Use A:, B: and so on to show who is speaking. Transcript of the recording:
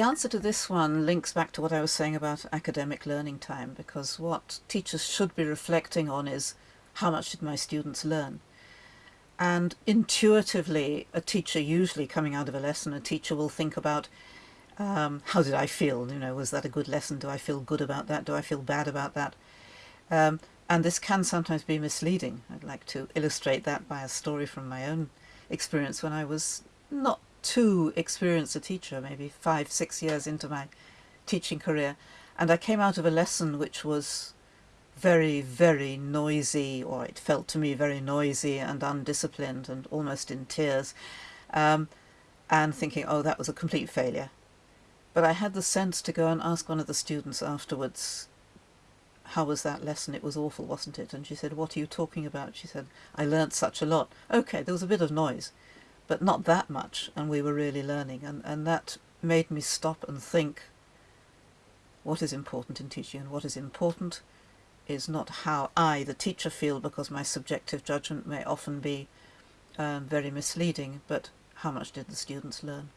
A: answer to this one links back to what I was saying about academic learning time, because what teachers should be reflecting on is how much did my students learn? And intuitively, a teacher usually coming out of a lesson, a teacher will think about um, how did I feel? You know, was that a good lesson? Do I feel good about that? Do I feel bad about that? Um, and this can sometimes be misleading. I'd like to illustrate that by a story from my own experience when I was not too experienced a teacher, maybe five, six years into my teaching career. And I came out of a lesson which was very, very noisy, or it felt to me very noisy and undisciplined and almost in tears, um, and thinking, oh, that was a complete failure. But I had the sense to go and ask one of the students afterwards, how was that lesson? It was awful, wasn't it? And she said, what are you talking about? She said, I learnt such a lot. Okay, there was a bit of noise, but not that much, and we were really learning. And, and that made me stop and think, what is important in teaching and what is important is not how I, the teacher, feel, because my subjective judgment may often be um, very misleading, but how much did the students learn?